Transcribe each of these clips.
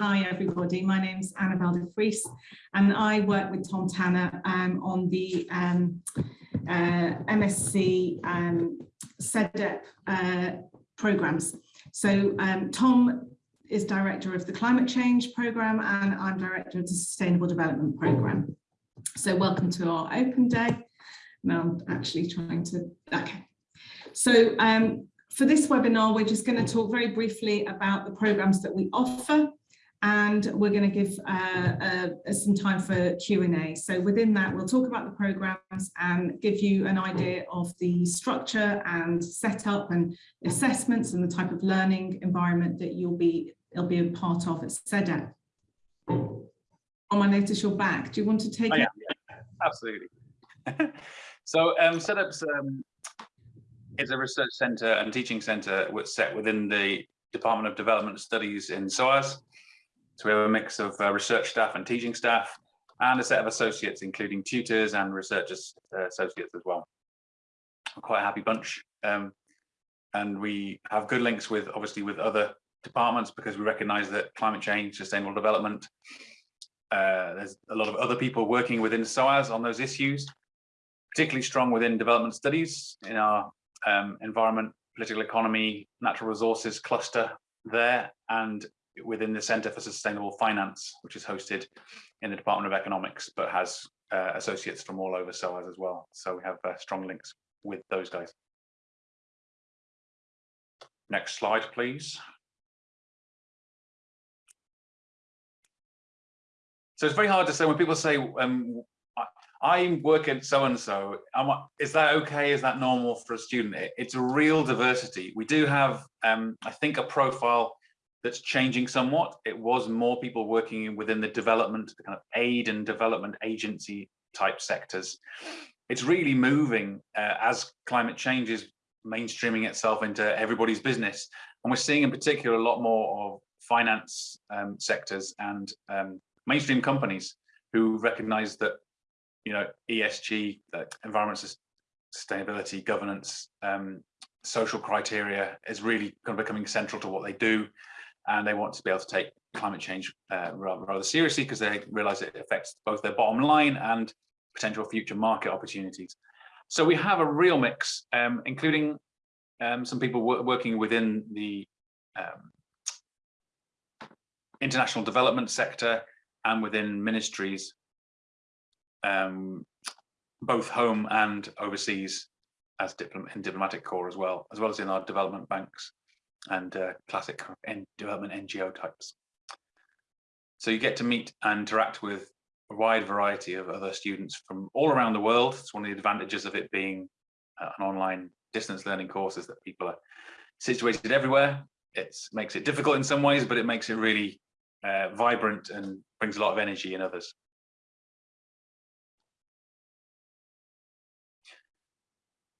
Hi everybody, my name's Annabelle de Vries and I work with Tom Tanner um, on the um, uh, MSc um, uh, programs. So um, Tom is director of the climate change program and I'm director of the sustainable development program. So welcome to our open day. Now I'm actually trying to, okay. So um, for this webinar, we're just going to talk very briefly about the programs that we offer and we're going to give uh, uh, some time for Q&A. So within that, we'll talk about the programs and give you an idea of the structure and setup and assessments and the type of learning environment that you'll be, you'll be a part of at CEDEP. Oh, I notice you're back. Do you want to take oh, it? Yeah, absolutely. so um, um, is a research centre and teaching centre set within the Department of Development Studies in SOAS. So we have a mix of uh, research staff and teaching staff and a set of associates, including tutors and research uh, associates as well. quite a happy bunch. Um, and we have good links with, obviously, with other departments because we recognize that climate change, sustainable development, uh, there's a lot of other people working within SOAS on those issues, particularly strong within development studies in our um, environment, political economy, natural resources cluster there, and within the Centre for Sustainable Finance, which is hosted in the Department of Economics, but has uh, associates from all over SOAS as well. So we have uh, strong links with those guys. Next slide, please. So it's very hard to say when people say, um, I work at so and so. Is that okay? Is that normal for a student? It, it's a real diversity. We do have, um, I think, a profile that's changing somewhat. It was more people working within the development, the kind of aid and development agency type sectors. It's really moving uh, as climate change is mainstreaming itself into everybody's business. And we're seeing in particular a lot more of finance um, sectors and um, mainstream companies who recognize that you know, ESG, like environmental sustainability, governance, um, social criteria is really kind of becoming central to what they do. And they want to be able to take climate change uh, rather, rather seriously because they realize it affects both their bottom line and potential future market opportunities. So we have a real mix, um, including um, some people working within the um, international development sector and within ministries um, both home and overseas as diplom in diplomatic corps as well, as well as in our development banks and uh, classic development NGO types. So you get to meet and interact with a wide variety of other students from all around the world. It's one of the advantages of it being uh, an online distance learning course is that people are situated everywhere. It makes it difficult in some ways, but it makes it really uh, vibrant and brings a lot of energy in others.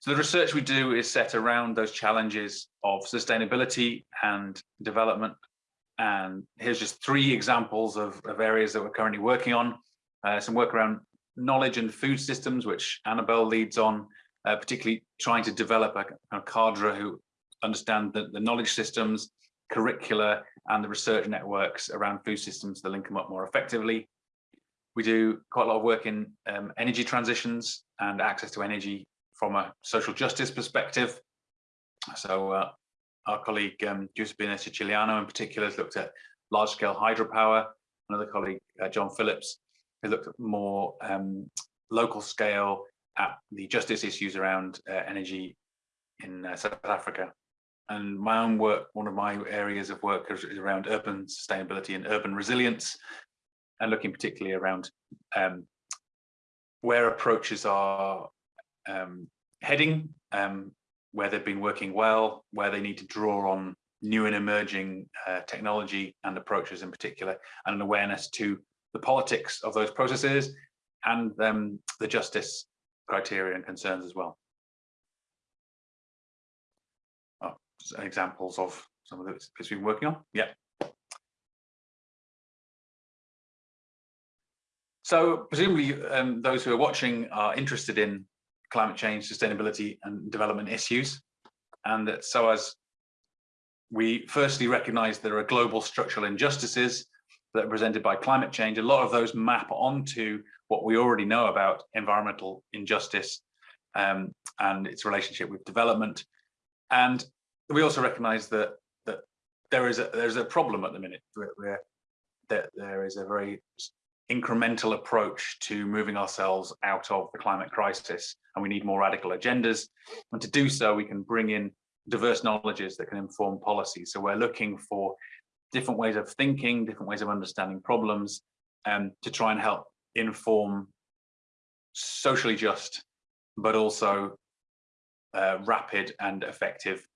So the research we do is set around those challenges of sustainability and development. And here's just three examples of, of areas that we're currently working on. Uh, some work around knowledge and food systems, which Annabelle leads on, uh, particularly trying to develop a, a cadre who understand the, the knowledge systems, curricula, and the research networks around food systems to link them up more effectively. We do quite a lot of work in um, energy transitions and access to energy from a social justice perspective. So uh, our colleague um, Giuseppina Siciliano in particular has looked at large-scale hydropower. Another colleague, uh, John Phillips, has looked at more um, local scale at the justice issues around uh, energy in uh, South Africa. And my own work, one of my areas of work is around urban sustainability and urban resilience, and looking particularly around um, where approaches are um, heading, um, where they've been working well, where they need to draw on new and emerging uh, technology and approaches in particular, and an awareness to the politics of those processes and um, the justice criteria and concerns as well. Oh, examples of some of the bits we've been working on. Yeah. So presumably um, those who are watching are interested in climate change, sustainability and development issues. And that so as we firstly recognize there are global structural injustices that are presented by climate change, a lot of those map onto what we already know about environmental injustice um, and its relationship with development. And we also recognize that that there is a there's a problem at the minute where, where that there is a very incremental approach to moving ourselves out of the climate crisis and we need more radical agendas. And to do so we can bring in diverse knowledges that can inform policy so we're looking for different ways of thinking different ways of understanding problems um, to try and help inform socially just but also uh, rapid and effective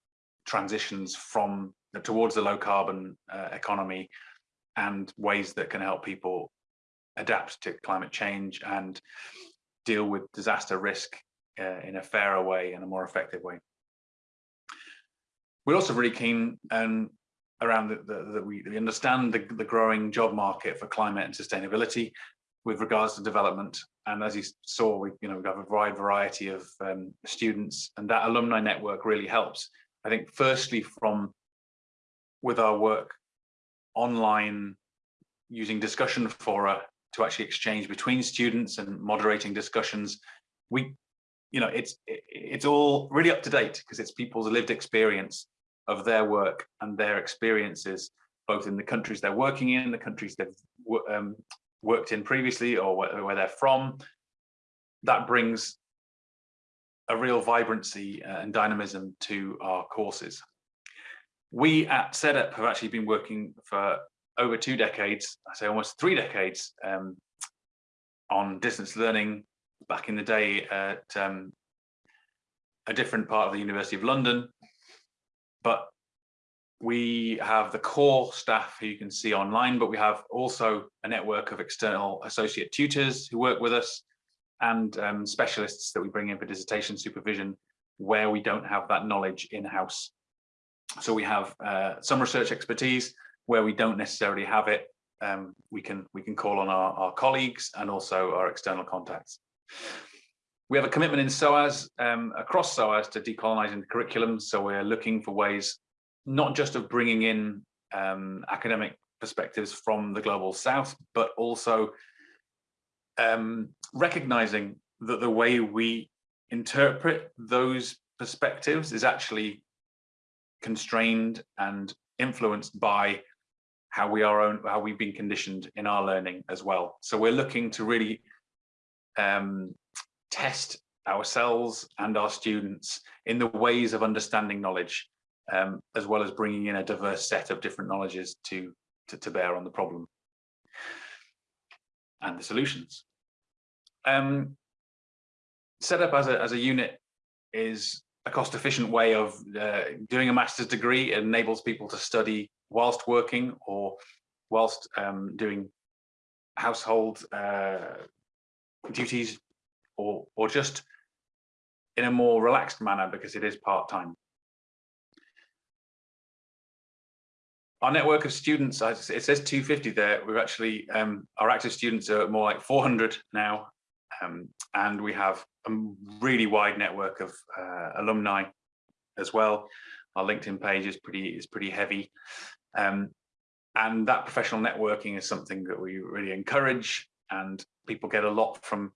transitions from towards the low carbon uh, economy and ways that can help people adapt to climate change and deal with disaster risk uh, in a fairer way and a more effective way. We're also really keen um, around that we, we, understand the, the growing job market for climate and sustainability with regards to development. And as you saw, we you know we have a wide variety of um, students, and that alumni network really helps. I think firstly from with our work online using discussion fora to actually exchange between students and moderating discussions. We you know it's it's all really up to date because it's people's lived experience of their work and their experiences both in the countries they're working in the countries they've um, worked in previously or where, where, they're from. That brings a real vibrancy uh, and dynamism to our courses. We at CEDEP have actually been working for over two decades, I say almost three decades, um, on distance learning back in the day at um, a different part of the University of London. But we have the core staff who you can see online, but we have also a network of external associate tutors who work with us and um, specialists that we bring in for dissertation supervision where we don't have that knowledge in-house. So we have uh, some research expertise where we don't necessarily have it. Um, we can we can call on our, our colleagues and also our external contacts. We have a commitment in SOAS, um, across SOAS to decolonizing the curriculum. So we're looking for ways, not just of bringing in um, academic perspectives from the global south, but also um, recognizing that the way we interpret those perspectives is actually constrained and influenced by how we are own, how we've been conditioned in our learning as well. So we're looking to really um, test ourselves and our students in the ways of understanding knowledge, um, as well as bringing in a diverse set of different knowledges to, to, to bear on the problem and the solutions. Um, set up as a, as a unit is a cost efficient way of uh, doing a master's degree it enables people to study whilst working or whilst um, doing household uh, duties or or just in a more relaxed manner because it is part-time. Our network of students, it says 250 there, we've actually, um, our active students are more like 400 now, um, and we have a really wide network of uh, alumni as well. Our LinkedIn page is pretty is pretty heavy. Um, and that professional networking is something that we really encourage and people get a lot from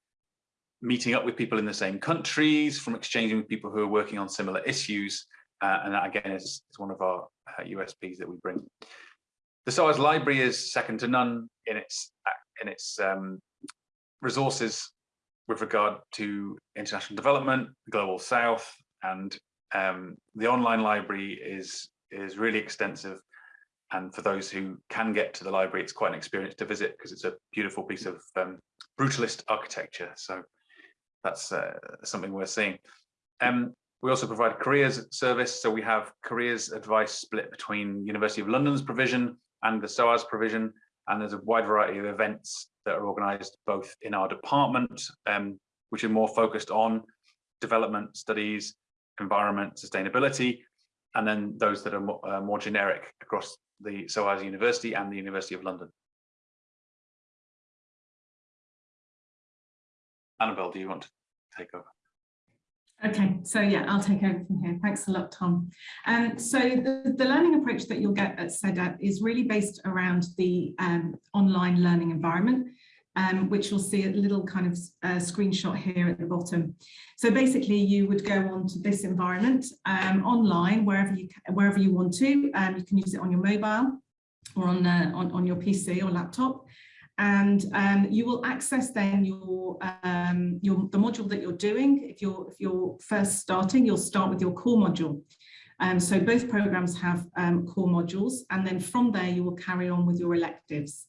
meeting up with people in the same countries, from exchanging with people who are working on similar issues. Uh, and that again is, is one of our uh, USPs that we bring. The SOAS library is second to none in its in its um, resources with regard to international development, global south, and um, the online library is is really extensive. And for those who can get to the library, it's quite an experience to visit because it's a beautiful piece of um, brutalist architecture. So that's uh, something we're seeing. Um, we also provide careers service. So we have careers advice split between University of London's provision and the SOAS provision. And there's a wide variety of events that are organised both in our department, um, which are more focused on development studies, environment, sustainability, and then those that are more, uh, more generic across the SOAS University and the University of London. Annabelle, do you want to take over? Okay, so yeah, I'll take over from here. Thanks a lot, Tom. Um, so the, the learning approach that you'll get at CEDEP is really based around the um, online learning environment, um, which you'll see a little kind of uh, screenshot here at the bottom. So basically you would go on to this environment um, online, wherever you, wherever you want to. Um, you can use it on your mobile or on, uh, on, on your PC or laptop and um, you will access then your, um, your the module that you're doing. If you're if you're first starting, you'll start with your core module. Um, so both programs have um, core modules, and then from there you will carry on with your electives.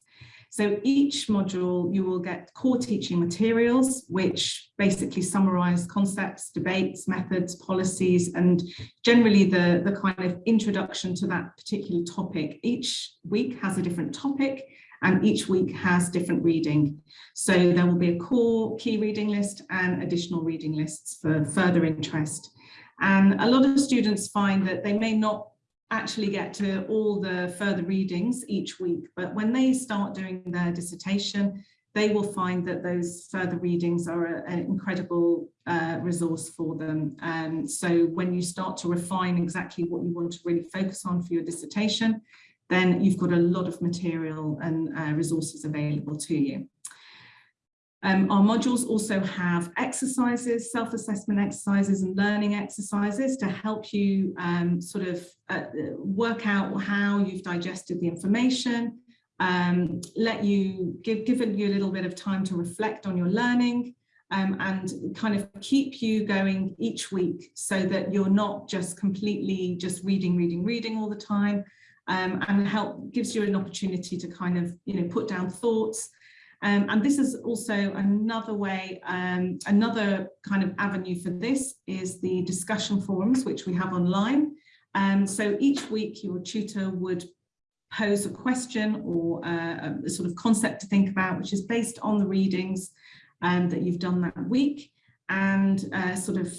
So each module you will get core teaching materials, which basically summarize concepts, debates, methods, policies, and generally the, the kind of introduction to that particular topic. Each week has a different topic and each week has different reading. So there will be a core key reading list and additional reading lists for further interest. And a lot of students find that they may not actually get to all the further readings each week, but when they start doing their dissertation, they will find that those further readings are an incredible uh, resource for them. And so when you start to refine exactly what you want to really focus on for your dissertation, then you've got a lot of material and uh, resources available to you. Um, our modules also have exercises, self-assessment exercises and learning exercises to help you um, sort of uh, work out how you've digested the information, um, let you give, give you a little bit of time to reflect on your learning um, and kind of keep you going each week so that you're not just completely just reading, reading, reading all the time, um, and help gives you an opportunity to kind of, you know, put down thoughts. Um, and this is also another way, um, another kind of avenue for this is the discussion forums, which we have online. Um, so each week your tutor would pose a question or uh, a sort of concept to think about, which is based on the readings um, that you've done that week and uh, sort of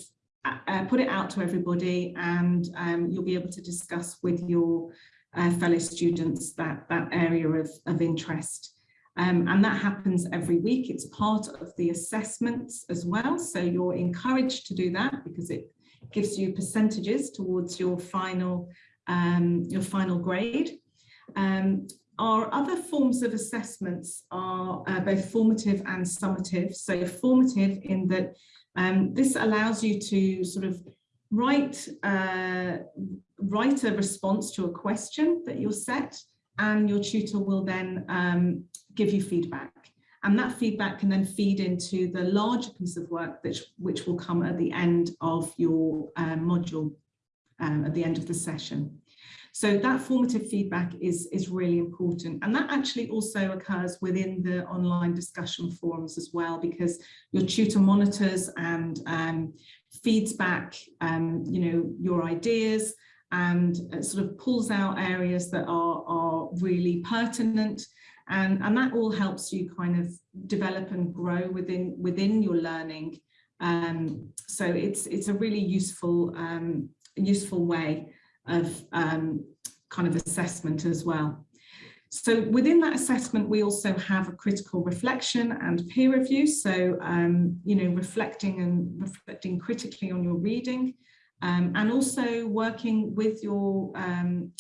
uh, put it out to everybody and um, you'll be able to discuss with your uh, fellow students that, that area of, of interest. Um, and that happens every week. It's part of the assessments as well. So you're encouraged to do that because it gives you percentages towards your final, um, your final grade. Um, our other forms of assessments are uh, both formative and summative. So formative in that um, this allows you to sort of write, uh, write a response to a question that you're set and your tutor will then um, give you feedback. And that feedback can then feed into the larger piece of work which, which will come at the end of your uh, module, um, at the end of the session. So that formative feedback is, is really important. And that actually also occurs within the online discussion forums as well, because your tutor monitors and um, feeds back, um, you know, your ideas and uh, sort of pulls out areas that are, are really pertinent and, and that all helps you kind of develop and grow within within your learning. Um, so it's it's a really useful um, useful way of um, kind of assessment as well. So within that assessment, we also have a critical reflection and peer review. So, um, you know, reflecting and reflecting critically on your reading um, and also working with your um,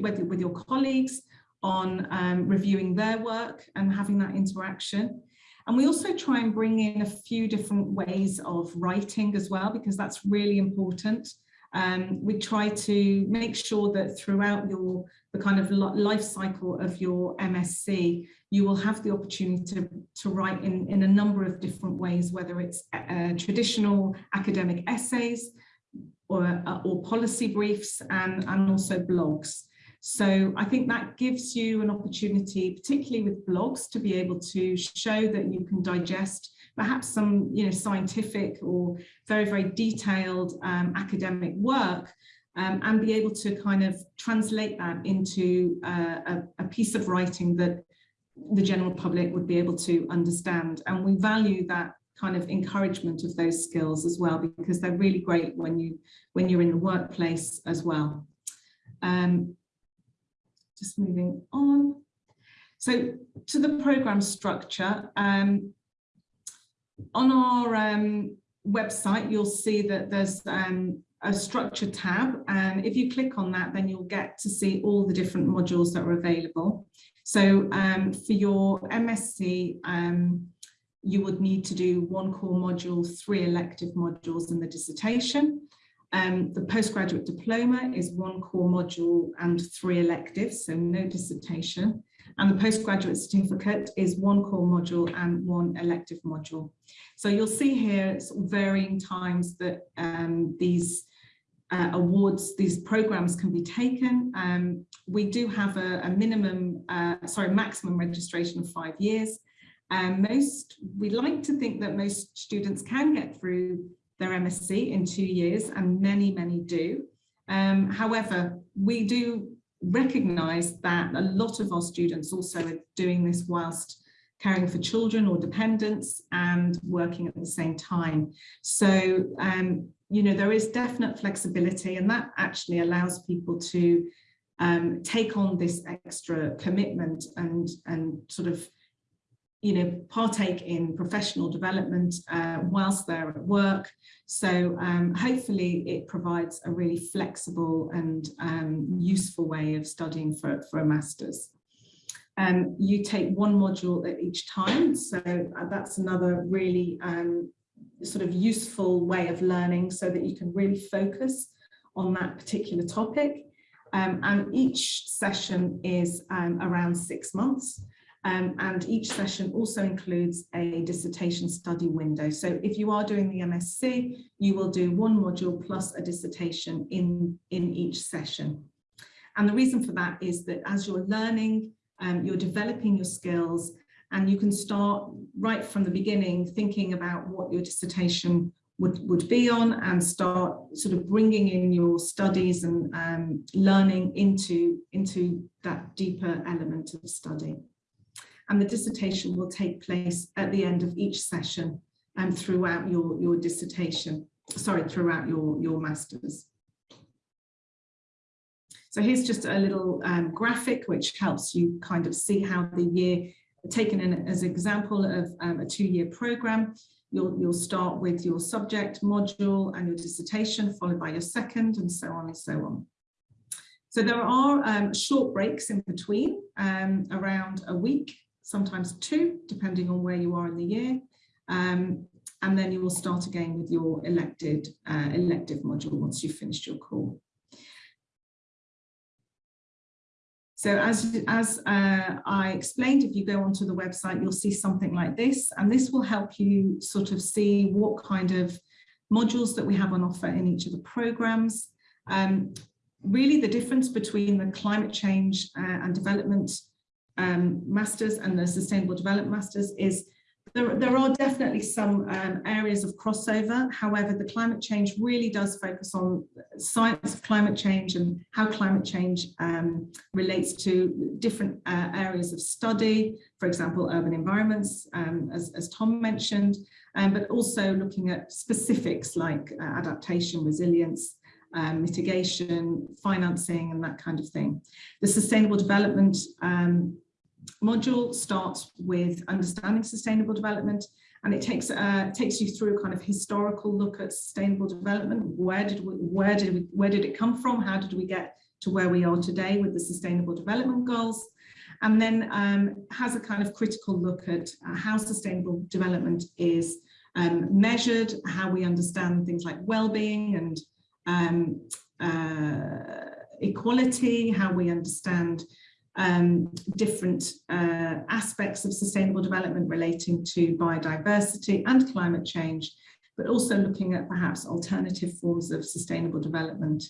with, with your colleagues on um, reviewing their work and having that interaction. And we also try and bring in a few different ways of writing as well, because that's really important. Um, we try to make sure that throughout your the kind of life cycle of your MSc, you will have the opportunity to, to write in, in a number of different ways, whether it's uh, traditional academic essays or, uh, or policy briefs and, and also blogs. So I think that gives you an opportunity, particularly with blogs, to be able to show that you can digest perhaps some you know, scientific or very, very detailed um, academic work um, and be able to kind of translate that into uh, a, a piece of writing that the general public would be able to understand. And we value that kind of encouragement of those skills as well, because they're really great when, you, when you're in the workplace as well. Um, just moving on. So to the program structure, um, on our um, website, you'll see that there's um, a structure tab. And if you click on that, then you'll get to see all the different modules that are available. So um, for your MSc, um, you would need to do one core module, three elective modules in the dissertation. Um, the postgraduate diploma is one core module and three electives, so no dissertation. And the postgraduate certificate is one core module and one elective module. So you'll see here sort of varying times that um, these uh, awards, these programs can be taken. Um, we do have a, a minimum, uh, sorry, maximum registration of five years. Um, most, we like to think that most students can get through their MSc in two years and many, many do. Um, however, we do recognise that a lot of our students also are doing this whilst caring for children or dependents and working at the same time. So, um, you know, there is definite flexibility and that actually allows people to um, take on this extra commitment and, and sort of you know, partake in professional development uh, whilst they're at work. So um, hopefully it provides a really flexible and um, useful way of studying for, for a master's. Um, you take one module at each time, so uh, that's another really um, sort of useful way of learning so that you can really focus on that particular topic. Um, and each session is um, around six months. Um, and each session also includes a dissertation study window. So if you are doing the MSc, you will do one module plus a dissertation in, in each session. And the reason for that is that as you're learning, um, you're developing your skills and you can start right from the beginning thinking about what your dissertation would, would be on and start sort of bringing in your studies and um, learning into, into that deeper element of study and the dissertation will take place at the end of each session and throughout your, your dissertation, sorry, throughout your, your master's. So here's just a little um, graphic which helps you kind of see how the year, taken in as an example of um, a two-year program, you'll, you'll start with your subject module and your dissertation, followed by your second, and so on and so on. So there are um, short breaks in between, um, around a week, sometimes two, depending on where you are in the year. Um, and then you will start again with your elected uh, elective module once you've finished your core. So as, as uh, I explained, if you go onto the website, you'll see something like this, and this will help you sort of see what kind of modules that we have on offer in each of the programs. Um, really the difference between the climate change uh, and development um, masters and the sustainable development masters is there, there are definitely some um, areas of crossover. However, the climate change really does focus on science of climate change and how climate change um, relates to different uh, areas of study, for example, urban environments, um, as, as, Tom mentioned, um, but also looking at specifics like uh, adaptation, resilience, um, mitigation, financing, and that kind of thing. The sustainable development um, module starts with understanding sustainable development and it takes uh, takes you through a kind of historical look at sustainable development. Where did we, where did we, where did it come from? How did we get to where we are today with the sustainable development goals? And then um, has a kind of critical look at uh, how sustainable development is um, measured, how we understand things like well-being and um, uh, equality, how we understand um, different uh, aspects of sustainable development relating to biodiversity and climate change, but also looking at perhaps alternative forms of sustainable development.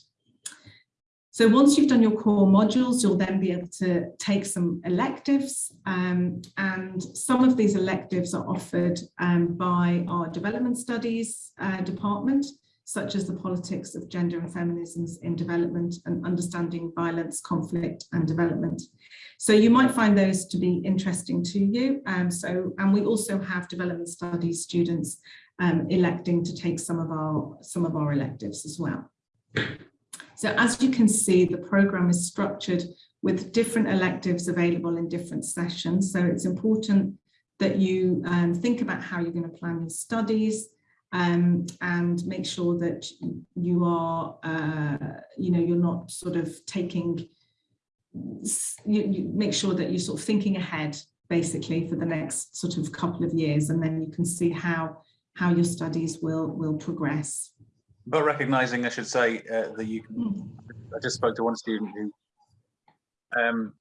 So once you've done your core modules, you'll then be able to take some electives um, and some of these electives are offered um, by our development studies uh, department such as the politics of gender and feminisms in development and understanding violence, conflict and development. So you might find those to be interesting to you. Um, so, and we also have development studies students um, electing to take some of our some of our electives as well. So as you can see, the program is structured with different electives available in different sessions. So it's important that you um, think about how you're going to plan your studies, um, and make sure that you are, uh, you know, you're not sort of taking, you, you make sure that you're sort of thinking ahead basically for the next sort of couple of years and then you can see how how your studies will will progress. But recognizing, I should say, uh, that you can, Mm. I just spoke to one student who um,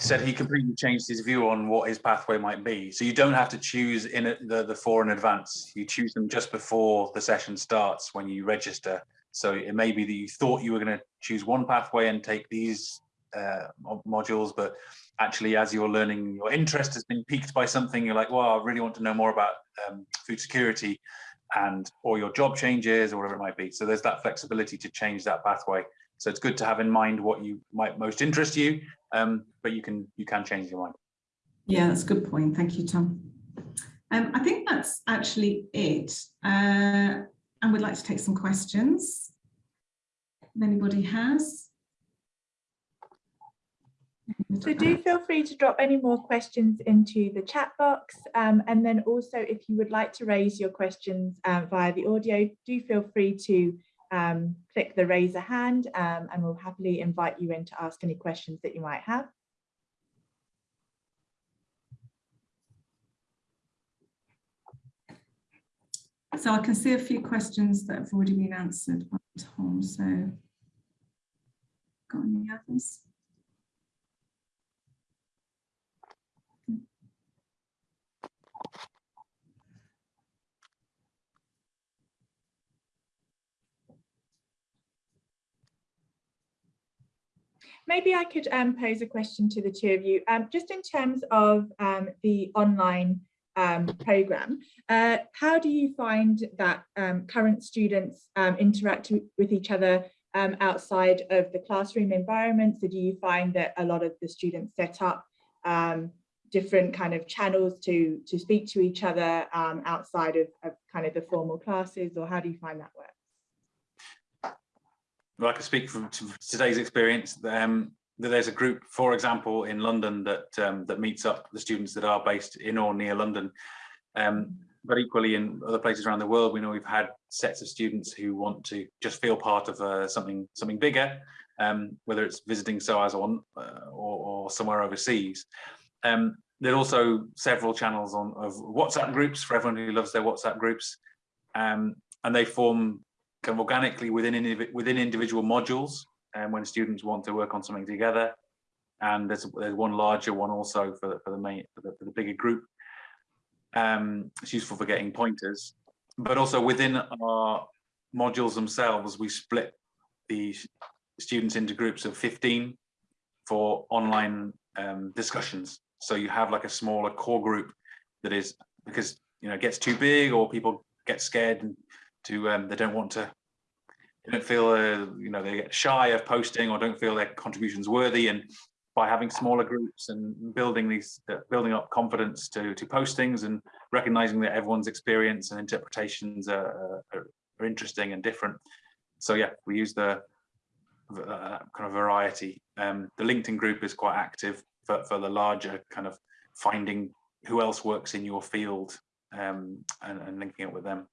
said he completely changed his view on what his pathway might be. So you don't have to choose in it, the, the four in advance. You choose them just before the session starts when you register. So it may be that you thought you were going to choose one pathway and take these uh, modules, but actually as you're learning, your interest has been piqued by something, you're like, well, I really want to know more about um, food security and or your job changes or whatever it might be. So there's that flexibility to change that pathway. So it's good to have in mind what you might most interest you, um, but you can you can change your mind. Yeah, that's a good point. Thank you, Tom. Um, I think that's actually it. Uh, and we'd like to take some questions. If anybody has. So do feel free to drop any more questions into the chat box. Um, and then also if you would like to raise your questions um, via the audio, do feel free to um, click the raise a hand um, and we'll happily invite you in to ask any questions that you might have. So I can see a few questions that have already been answered by Tom, so. Got any others? Maybe I could um, pose a question to the two of you, um, just in terms of um, the online um, program. Uh, how do you find that um, current students um, interact with each other outside of the classroom environment? So do you find that a lot of the students set up different kind of channels to to speak to each other outside of, of kind of the formal classes, or how do you find that works? Well, I can speak from today's experience. Um, that there's a group, for example, in London that um, that meets up the students that are based in or near London. Um, but equally in other places around the world, we know we've had sets of students who want to just feel part of uh, something something bigger, um, whether it's visiting SOAS or, uh, or, or somewhere overseas. Um, there are also several channels on of WhatsApp groups for everyone who loves their WhatsApp groups, um, and they form kind of organically within within individual modules and when students want to work on something together. And there's, there's one larger one also for the, for the main for the, for the bigger group. Um it's useful for getting pointers. But also within our modules themselves we split the students into groups of 15 for online um, discussions. So you have like a smaller core group that is because you know gets too big or people get scared and to um, they don't want to they don't feel uh, you know they get shy of posting or don't feel their contributions worthy. And by having smaller groups and building these uh, building up confidence to to postings and recognizing that everyone's experience and interpretations are, are, are interesting and different. So yeah we use the uh, kind of variety. Um, the linkedin group is quite active for, for the larger kind of finding who else works in your field um, and, and linking it with them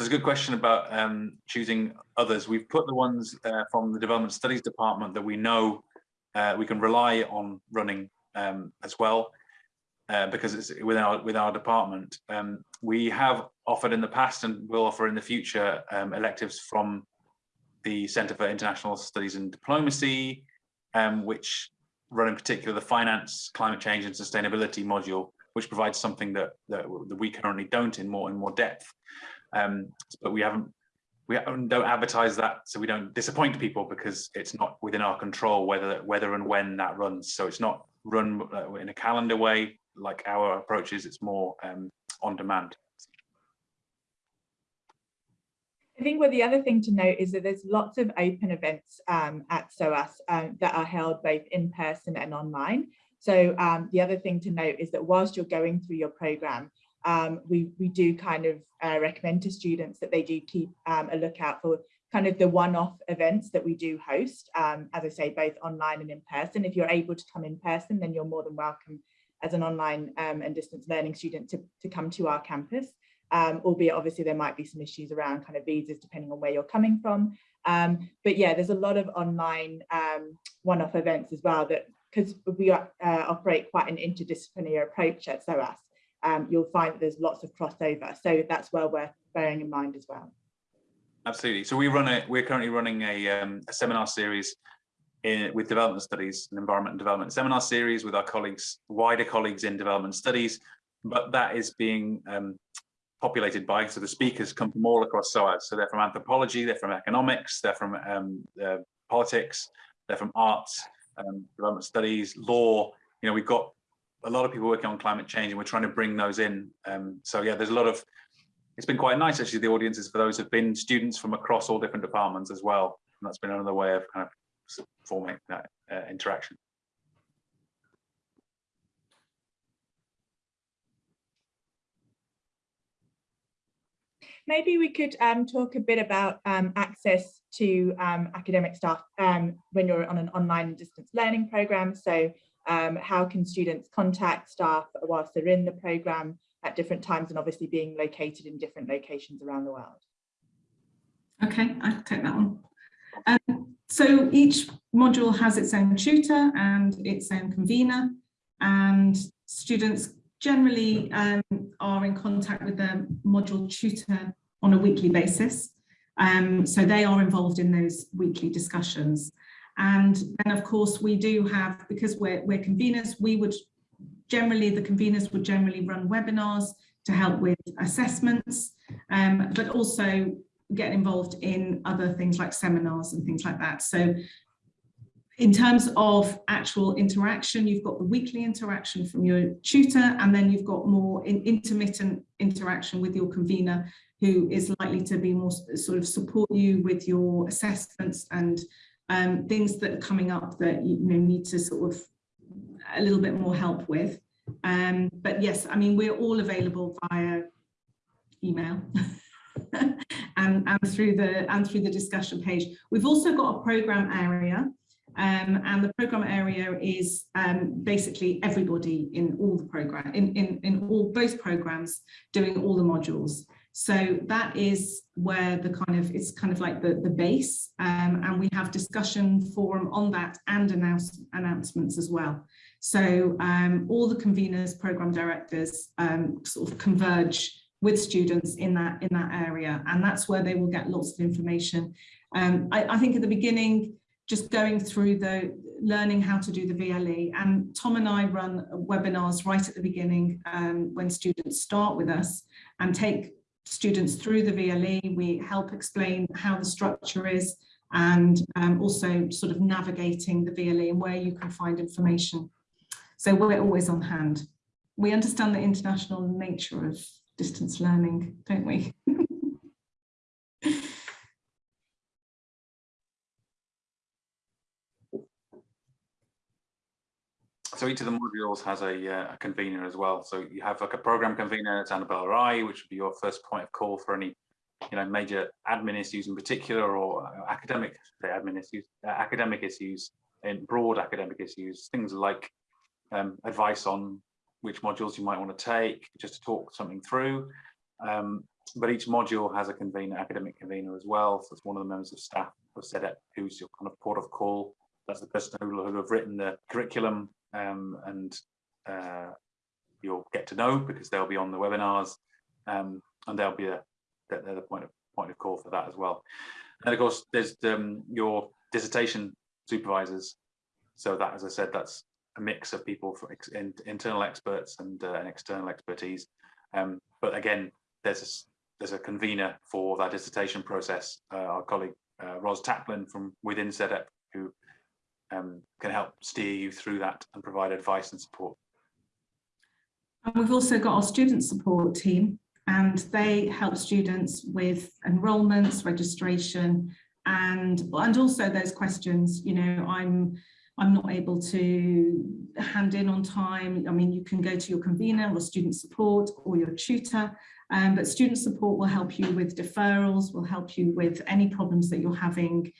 So it's a good question about um, choosing others. We've put the ones uh, from the Development Studies Department that we know uh, we can rely on running um, as well, uh, because it's within our within our department. Um, we have offered in the past and will offer in the future um, electives from the Centre for International Studies and Diplomacy, um, which run in particular the finance, climate change and sustainability module, which provides something that, that, that we currently don't in more in more depth um, but we haven't we don't advertise that so we don't disappoint people because it's not within our control whether whether and when that runs so it's not run uh, in a calendar way like our approach is it's more um, on demand I think what the other thing to note is that there's lots of open events um, at SOAS um, that are held both in person and online. So um, the other thing to note is that whilst you're going through your program, um, we, we do kind of uh, recommend to students that they do keep um, a lookout for kind of the one-off events that we do host, um, as I say, both online and in person. If you're able to come in person, then you're more than welcome as an online um, and distance learning student to, to come to our campus. Um, albeit obviously there might be some issues around kind of visas depending on where you're coming from. Um, but yeah, there's a lot of online one-off events as well that because we uh, operate quite an interdisciplinary approach at SOAS, um, you'll find that there's lots of crossover. So that's well we're bearing in mind as well. Absolutely. So we run a, we're currently running a, um, a seminar series in, with development studies and environment and development seminar series with our colleagues, wider colleagues in development studies, but that is being um, populated by, so the speakers come from all across SOAS. So they're from anthropology, they're from economics, they're from um, uh, politics, they're from arts, um, development studies, law. You know, we've got a lot of people working on climate change and we're trying to bring those in. Um, so yeah, there's a lot of, it's been quite nice actually, the audiences for those have been students from across all different departments as well. And that's been another way of kind of forming that uh, interaction. Maybe we could um, talk a bit about um, access to um, academic staff um, when you're on an online distance learning program. So um, how can students contact staff whilst they're in the program at different times and obviously being located in different locations around the world? Okay, I can take that one. Um, so each module has its own tutor and its own convener and students generally um, are in contact with the module tutor on a weekly basis. Um, so they are involved in those weekly discussions. And then of course we do have, because we're, we're conveners, we would generally, the conveners would generally run webinars to help with assessments, um, but also get involved in other things like seminars and things like that. So in terms of actual interaction, you've got the weekly interaction from your tutor, and then you've got more in intermittent interaction with your convener, who is likely to be more sort of support you with your assessments and um, things that are coming up that you, know, need to sort of a little bit more help with. Um, but yes, I mean, we're all available via email. and, and through the and through the discussion page. We've also got a program area um, and the program area is um, basically everybody in all the program, in, in, in all both programs doing all the modules. So that is where the kind of, it's kind of like the, the base um, and we have discussion forum on that and announce, announcements as well. So um, all the conveners, program directors um, sort of converge with students in that in that area and that's where they will get lots of information. Um, I, I think at the beginning, just going through the learning how to do the VLE. And Tom and I run webinars right at the beginning um, when students start with us and take students through the VLE. We help explain how the structure is and um, also sort of navigating the VLE and where you can find information. So we're always on hand. We understand the international nature of distance learning, don't we? so each of the modules has a, uh, a, convener as well. So you have like a program convener, it's Annabelle Rai, which would be your first point of call for any, you know, major admin issues in particular, or uh, academic admin issues, uh, academic issues, and broad academic issues, things like um, advice on which modules you might want to take, just to talk something through. Um, but each module has a convener, academic convener as well. So it's one of the members of staff of CEDEP who's your kind of port of call. That's the person who will have written the curriculum um, and uh, you'll get to know because they'll be on the webinars um, and they'll be a they're the point of point of call for that as well. And of course, there's um, your dissertation supervisors. So that, as I said, that's a mix of people for ex in, internal experts and, uh, and external expertise. Um, but again, there's a, there's a convener for that dissertation process. Uh, our colleague uh, Ros Taplin from within CEDEP, who um, can help steer you through that and provide advice and support. And we've also got our student support team and they help students with enrolments, registration and and also those questions, you know, I'm I'm not able to hand in on time. I mean, you can go to your convener or student support or your tutor, um, but student support will help you with deferrals, will help you with any problems that you're having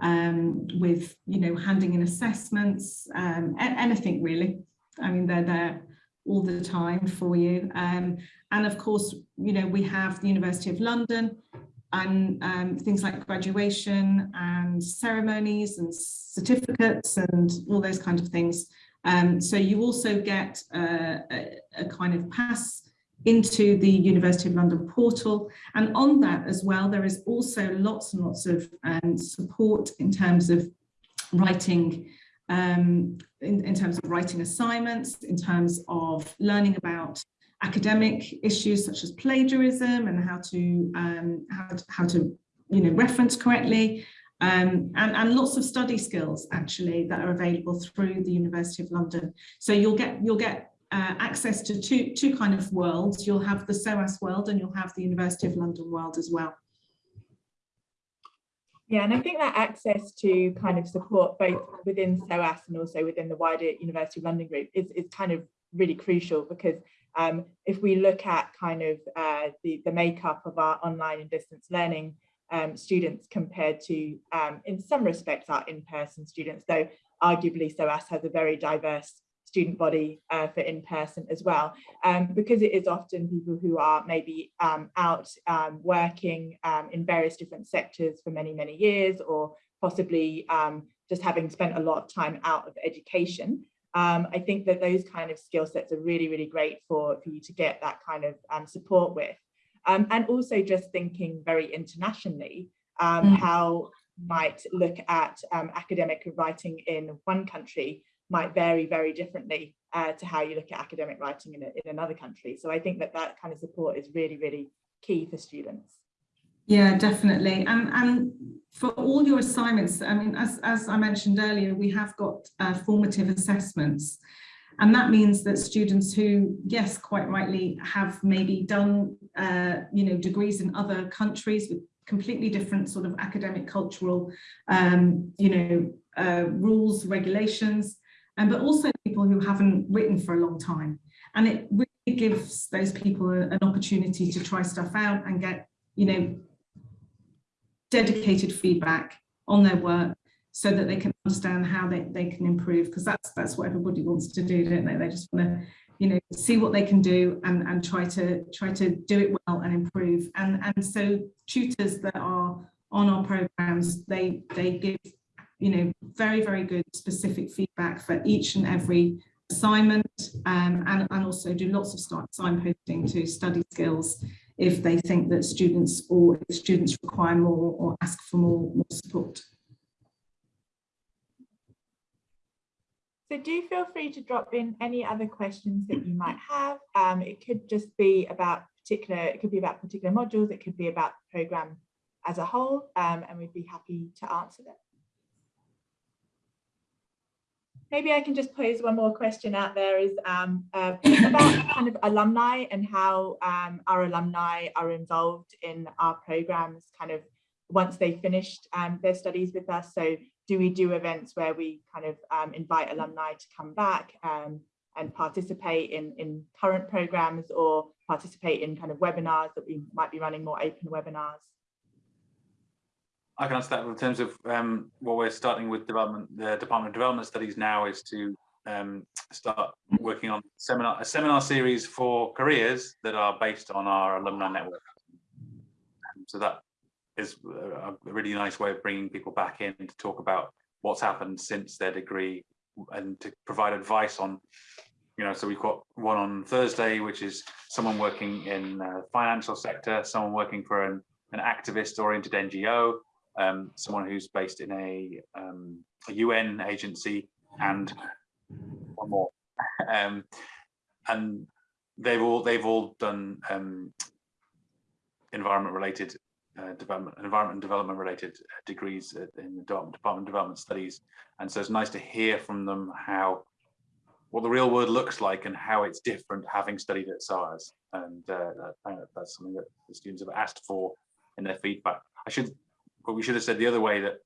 um, with, you know, handing in assessments, um, anything really. I mean, they're there all the time for you. Um, and of course, you know, we have the University of London and um, things like graduation and ceremonies and certificates and all those kind of things. Um, so you also get uh, a, a kind of pass into the University of London portal. And on that as well, there is also lots and lots of um, support in terms of writing um, in, in terms of writing assignments, in terms of learning about academic issues such as plagiarism and how to um, how to, how to you know reference correctly um, and, and lots of study skills actually that are available through the University of London. So you'll get you'll get uh, access to two two kind of worlds. You'll have the SOAS world and you'll have the University of London world as well. Yeah, and I think that access to kind of support both within SOAS and also within the wider University of London group is, is kind of really crucial because um, if we look at kind of uh, the, the makeup of our online and distance learning um, students compared to, um, in some respects, our in-person students, though arguably SOAS has a very diverse student body uh, for in-person as well, um, because it is often people who are maybe um, out um, working um, in various different sectors for many, many years, or possibly just having spent a lot of time out of education. Um, I think that those kind of skill sets are really, really great for, for you to get that kind of um, support with. Um, and also just thinking very internationally, mm. how might look at um, academic writing in one country might vary very differently uh, to how you look at academic writing in, a, in another country. So I think that that kind of support is really, really key for students. Yeah, definitely. And, and for all your assignments, I mean, as, as I mentioned earlier, we have got uh, formative assessments. And that means that students who, yes, quite rightly, have maybe done, uh, you know, degrees in other countries with completely different sort of academic, cultural, um, you know, uh, rules, regulations, and but also people who haven't written for a long time. And it really gives those people a, an opportunity to try stuff out and get, you know, dedicated feedback on their work so that they can understand how they, they can improve because that's that's what everybody wants to do don't they they just want to you know see what they can do and and try to try to do it well and improve and and so tutors that are on our programs they they give you know very very good specific feedback for each and every assignment um, and, and also do lots of signposting to study skills if they think that students or students require more or ask for more, more support. So do feel free to drop in any other questions that you might have. Um, it could just be about particular, it could be about particular modules, it could be about the program as a whole, um, and we'd be happy to answer them. Maybe I can just pose one more question out there is um, uh, about kind of alumni and how um, our alumni are involved in our programs kind of once they finished um, their studies with us. So do we do events where we kind of um, invite alumni to come back um, and participate in, in current programs or participate in kind of webinars that we might be running more open webinars? I can answer that in terms of um, what we're starting with development. The Department of Development Studies now is to um, start working on seminar a seminar series for careers that are based on our alumni network. So that is a really nice way of bringing people back in to talk about what's happened since their degree and to provide advice on you know so we've got one on thursday which is someone working in the financial sector someone working for an, an activist oriented ngo um, someone who's based in a, um, a UN agency and one more. um, and they've all they've all done um, environment related uh, development, environment and development related degrees in the Department of Development Studies. And so it's nice to hear from them how what the real world looks like and how it's different having studied at SOAS. And uh, that, that's something that the students have asked for in their feedback. I should but we should have said the other way that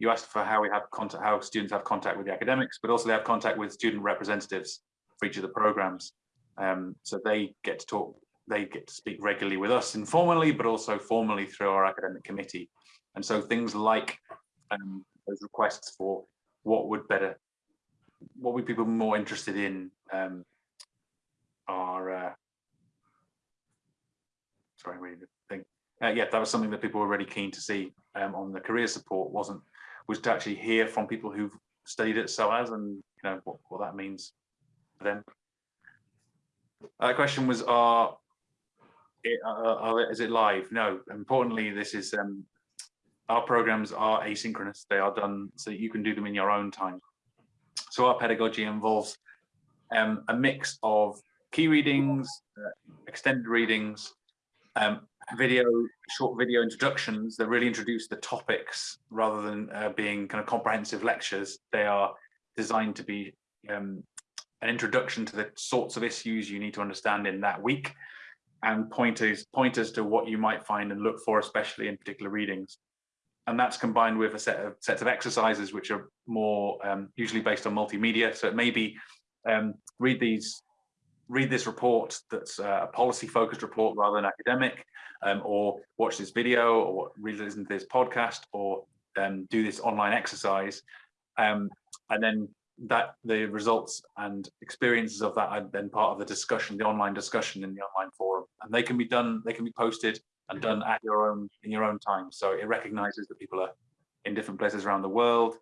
you asked for how we have contact, how students have contact with the academics, but also they have contact with student representatives for each of the programs. Um, so they get to talk, they get to speak regularly with us informally, but also formally through our academic committee. And so things like um, those requests for what would better, what would people more interested in um, are, uh, sorry, wait, think, uh, yeah, that was something that people were really keen to see um, on the career support wasn't, was to actually hear from people who've studied at SOAS and, you know, what, what that means for them. Uh, question was, are, it, uh, are, is it live? No, importantly, this is, um, our programs are asynchronous. They are done so you can do them in your own time. So our pedagogy involves um, a mix of key readings, uh, extended readings, um, video, short video introductions that really introduce the topics rather than uh, being kind of comprehensive lectures. They are designed to be um, an introduction to the sorts of issues you need to understand in that week and pointers pointers to what you might find and look for, especially in particular readings. And that's combined with a set of sets of exercises which are more um, usually based on multimedia. So it may be um, read these, read this report that's a policy focused report rather than academic, um, or watch this video, or read listen to this podcast, or um, do this online exercise. Um, and then that the results and experiences of that are then part of the discussion, the online discussion in the online forum. And they can be done, they can be posted and done at your own in your own time. So it recognizes that people are in different places around the world,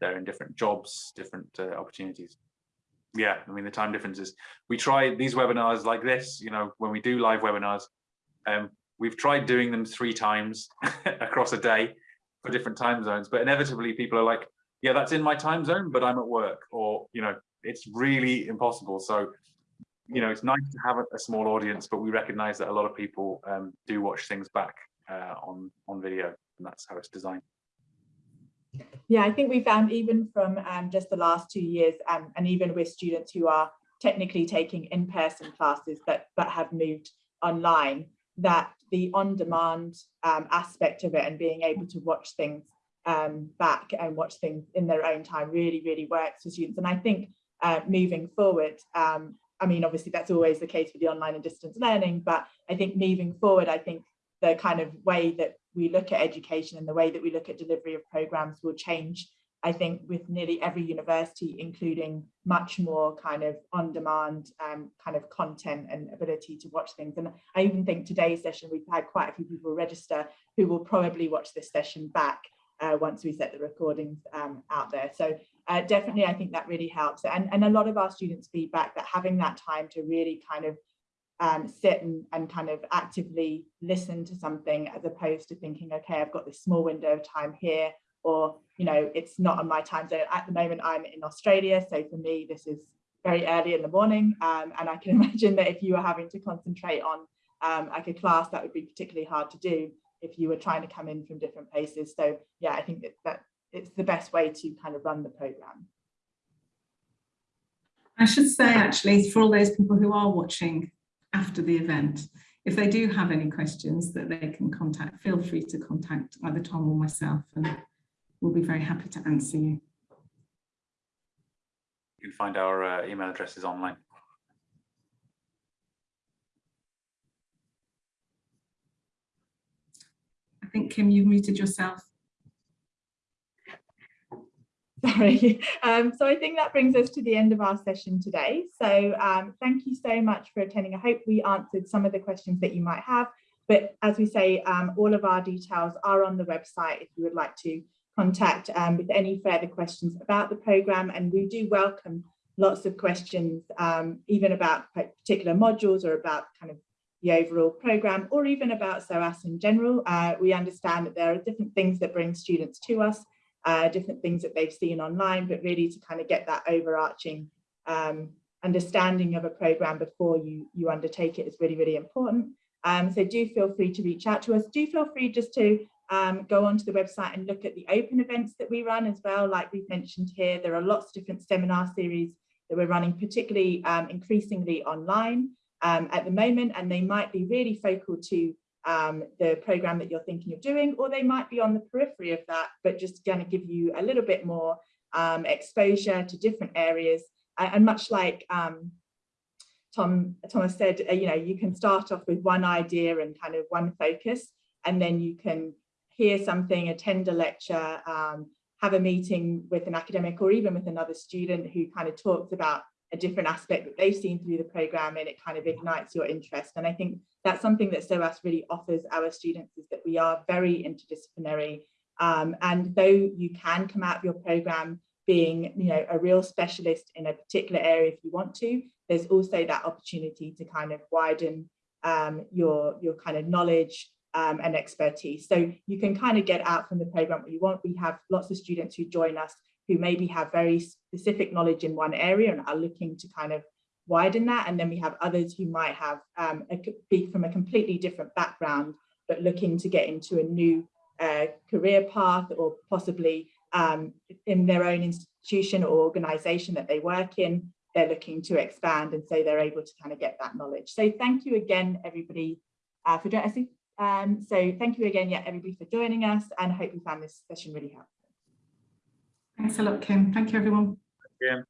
they're in different jobs, different uh, opportunities. Yeah, I mean the time differences. We try these webinars like this, you know, when we do live webinars, um, we've tried doing them three times across a day for different time zones, but inevitably people are like, yeah, that's in my time zone, but I'm at work, or you know, it's really impossible. So, you know, it's nice to have a, small audience, but we recognize that a lot of people um, do watch things back uh, on on video, and that's how it's designed. Yeah, I think we found even from um, just the last two years, um, and even with students who are technically taking in-person classes but but have moved online, that the on-demand um, aspect of it and being able to watch things um, back and watch things in their own time really, really works for students. And I think uh, moving forward, um, I mean, obviously that's always the case with the online and distance learning, but I think moving forward, I think the kind of way that we look at education and the way that we look at delivery of programs will change. I think with nearly every university, including much more kind of on-demand um, kind of content and ability to watch things. And I even think today's session, we've had quite a few people register who will probably watch this session back uh, once we set the recordings um, out there. So uh, definitely, I think that really helps. And, and a lot of our students feedback that having that time to really kind of um, sit and, and kind of actively listen to something as opposed to thinking, okay, I've got this small window of time here, or, you know, it's not on my time zone. At the moment, I'm in Australia. So for me, this is very early in the morning. Um, and I can imagine that if you were having to concentrate on um, like a class, that would be particularly hard to do if you were trying to come in from different places. So yeah, I think that, that it's the best way to kind of run the program. I should say actually for all those people who are watching after the event, if they do have any questions that they can contact, feel free to contact either Tom or myself and we'll be very happy to answer you. You can find our uh, email addresses online. I think, Kim, you've muted yourself. Sorry. Um, so I think that brings us to the end of our session today. So um, thank you so much for attending. I hope we answered some of the questions that you might have. But as we say, um, all of our details are on the website if you would like to contact um, with any further questions about the programme. And we do welcome lots of questions, um, even about particular modules or about kind of the overall programme or even about SOAS in general. Uh, we understand that there are different things that bring students to us, uh, different things that they've seen online, but really to kind of get that overarching um, understanding of a programme before you, you undertake it is really, really important. Um, so do feel free to reach out to us. Do feel free just to um, go onto the website and look at the open events that we run as well. Like we've mentioned here, there are lots of different seminar series that we're running, particularly um, increasingly online um, at the moment, and they might be really focal to um, the program that you're thinking of doing, or they might be on the periphery of that, but just going to give you a little bit more um, exposure to different areas. And much like um, Tom Thomas said, uh, you know, you can start off with one idea and kind of one focus, and then you can hear something, attend a lecture, um, have a meeting with an academic or even with another student who kind of talks about a different aspect that they've seen through the program and it kind of ignites your interest. And I think that's something that SOAS really offers our students is that we are very interdisciplinary. Um, and though you can come out of your program being you know, a real specialist in a particular area if you want to, there's also that opportunity to kind of widen um, your, your kind of knowledge um, and expertise. So you can kind of get out from the program what you want. We have lots of students who join us who maybe have very specific knowledge in one area and are looking to kind of widen that. And then we have others who might have um, a, be from a completely different background, but looking to get into a new uh, career path or possibly um, in their own institution or organization that they work in, they're looking to expand and so they're able to kind of get that knowledge. So thank you again, everybody, uh, for joining us. Um, so thank you again, yeah, everybody for joining us and I hope you found this session really helpful. Thanks a lot, Kim. Thank you, everyone. Yeah.